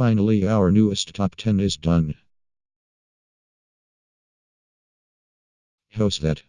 Finally, our newest top 10 is done. How's that.